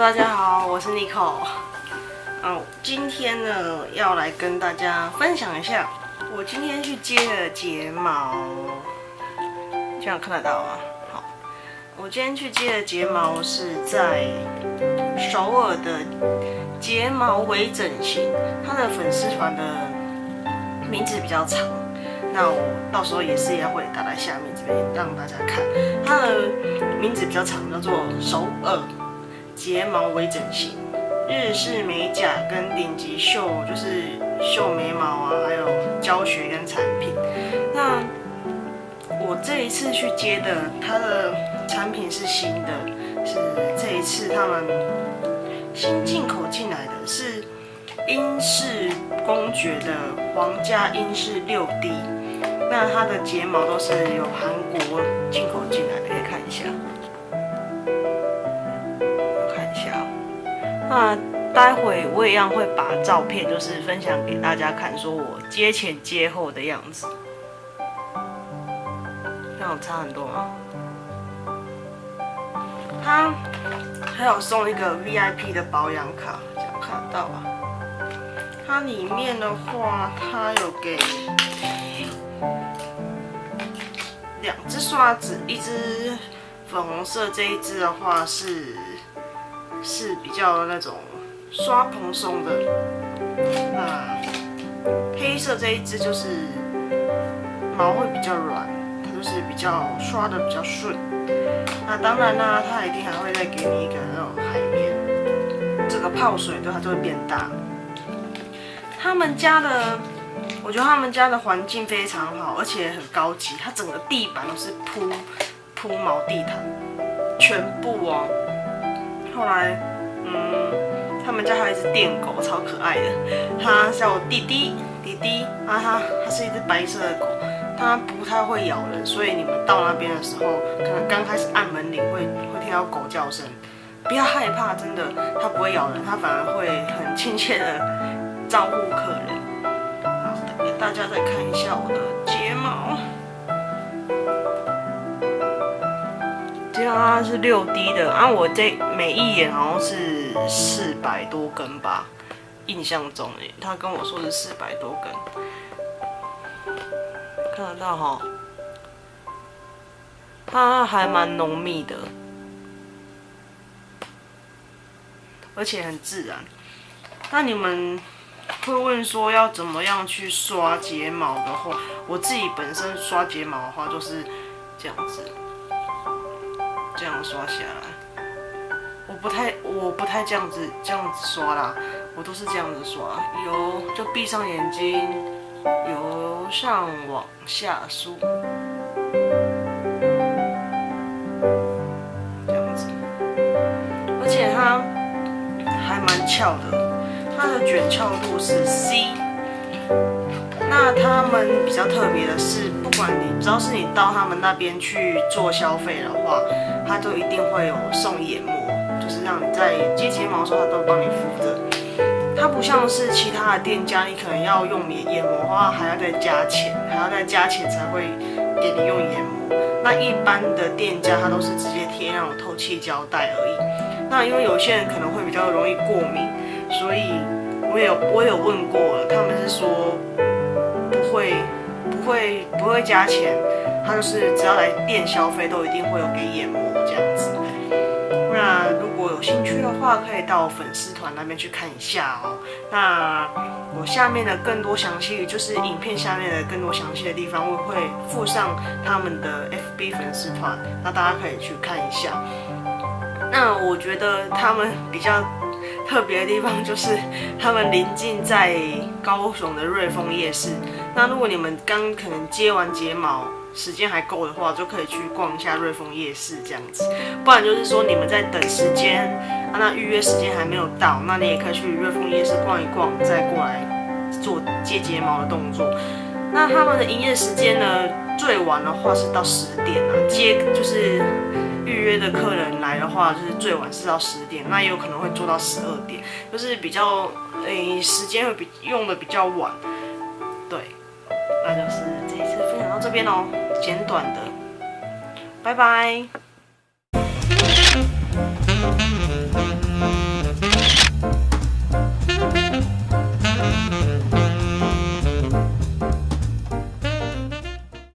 大家好，我是 Nico。嗯，今天呢要来跟大家分享一下，我今天去接的睫毛，这样看得到吗？好，我今天去接的睫毛是在首尔的睫毛微整形，它的粉丝团的名字比较长，那我到时候也是也会打在下面这边让大家看，它的名字比较长，叫做首尔。睫毛微整形，日式美甲跟顶级秀就是秀眉毛啊，还有教学跟产品。那我这一次去接的，它的产品是新的，是这一次他们新进口进来的，是英式公爵的皇家英式六 D。那它的睫毛都是有韩国进口进来的，可以看一下。那待会我一样会把照片就是分享给大家看，说我接前接后的样子，这样差很多吗？他还有送一个 VIP 的保养卡，这样看到吧？它里面的话，它有给两只刷子，一只粉红色，这一只的话是。是比较那种刷蓬松的，那黑色这一支就是毛会比较软，它就是比较刷的比较顺。那当然啦，它一定还会再给你一个那种海绵，这个泡水对它就会变大。他们家的，我觉得他们家的环境非常好，而且很高级，它整个地板都是铺铺毛地毯，全部哦。后来，嗯，他们家还有一只电狗，超可爱的。它叫弟弟，弟弟啊，它它是一只白色的狗，它不太会咬人，所以你们到那边的时候，可能刚开始按门铃会会听到狗叫声，不要害怕，真的，它不会咬人，它反而会很亲切的招呼客人。好，大家再看一下我的它是六 D 的，啊，我这每一眼好像是四百多根吧，印象中诶，他跟我说是四百多根，看得到哈，它还蛮浓密的，而且很自然。那你们会问说要怎么样去刷睫毛的话，我自己本身刷睫毛的话就是这样子。这样刷下来，我不太我不太这样子这样子刷啦，我都是这样子刷，由就闭上眼睛，由上往下梳，这样子，而且它还蛮翘的，它的卷翘度是 C。他们比较特别的是，不管你只要是你到他们那边去做消费的话，他都一定会有送眼膜，就是让你在接睫毛的时候，他都帮你敷着。它不像是其他的店家，你可能要用眼眼膜的话，还要再加钱，还要再加钱才会给你用眼膜。那一般的店家，它都是直接贴那种透气胶带而已。那因为有些人可能会比较容易过敏，所以我有我有问过，他们是说。会不会加钱？他就是只要来店消费，都一定会有给眼膜这样子。那如果有兴趣的话，可以到粉丝团那边去看一下哦。那我下面的更多详细，就是影片下面的更多详细的地方，我会附上他们的 FB 粉丝团，那大家可以去看一下。那我觉得他们比较。特别的地方就是他们临近在高雄的瑞丰夜市。那如果你们刚可能接完睫毛，时间还够的话，就可以去逛一下瑞丰夜市这样子。不然就是说你们在等时间，啊，那预约时间还没有到，那你也可以去瑞丰夜市逛一逛，再过来做接睫毛的动作。那他们的营业时间呢，最晚的话是到十点啊，接就是。预约的客人来的话，就是最晚是到十点，那也有可能会做到十二点，就是比较诶时间会比用的比较晚。对，那就是这一次分享到这边哦，简短的，拜拜。